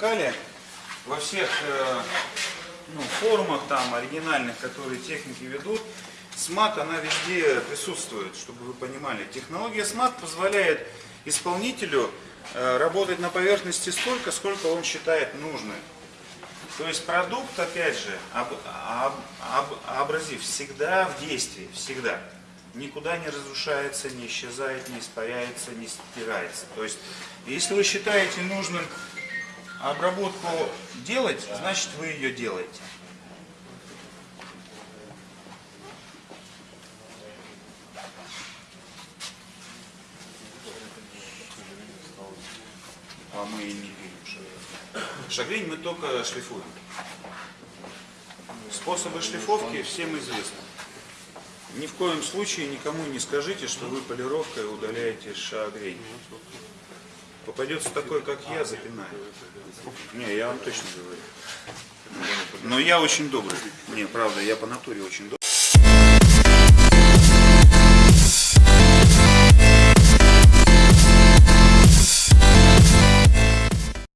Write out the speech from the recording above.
выпускали во всех э, ну, формах там оригинальных, которые техники ведут, смат она везде присутствует, чтобы вы понимали. Технология смат позволяет исполнителю э, работать на поверхности столько, сколько он считает нужным. То есть продукт, опять же, об, об, об, абразив всегда в действии, всегда. Никуда не разрушается, не исчезает, не испаряется, не стирается. То есть, если вы считаете нужным обработку делать, значит вы ее делаете. А мы не видим шагрень. Шагрень мы только шлифуем. Способы шлифовки всем известны. Ни в коем случае никому не скажите, что вы полировкой удаляете шагрень. Попадется такой, как я, запинаю. Не, я вам точно говорю. Но я очень добрый. Не, правда, я по натуре очень добрый.